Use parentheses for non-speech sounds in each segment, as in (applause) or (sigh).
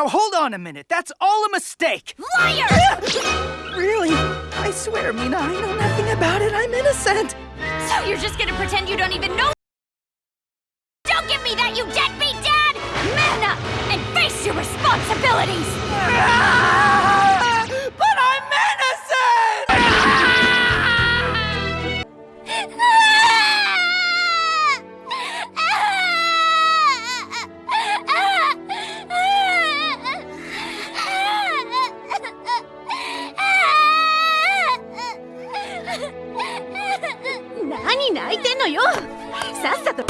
Now hold on a minute. That's all a mistake. Liar! (laughs) Really? I swear, Mina, I know nothing about it. I'm innocent. So you're just gonna pretend you don't even know? Don't give me that, you deadbeat dad! Man up and face your responsibilities! Ah! 何泣いてんのよ。さっさと。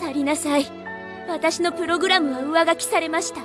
去りなさい。私のプログラムは上書きされました。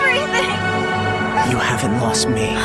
everything. You haven't lost me.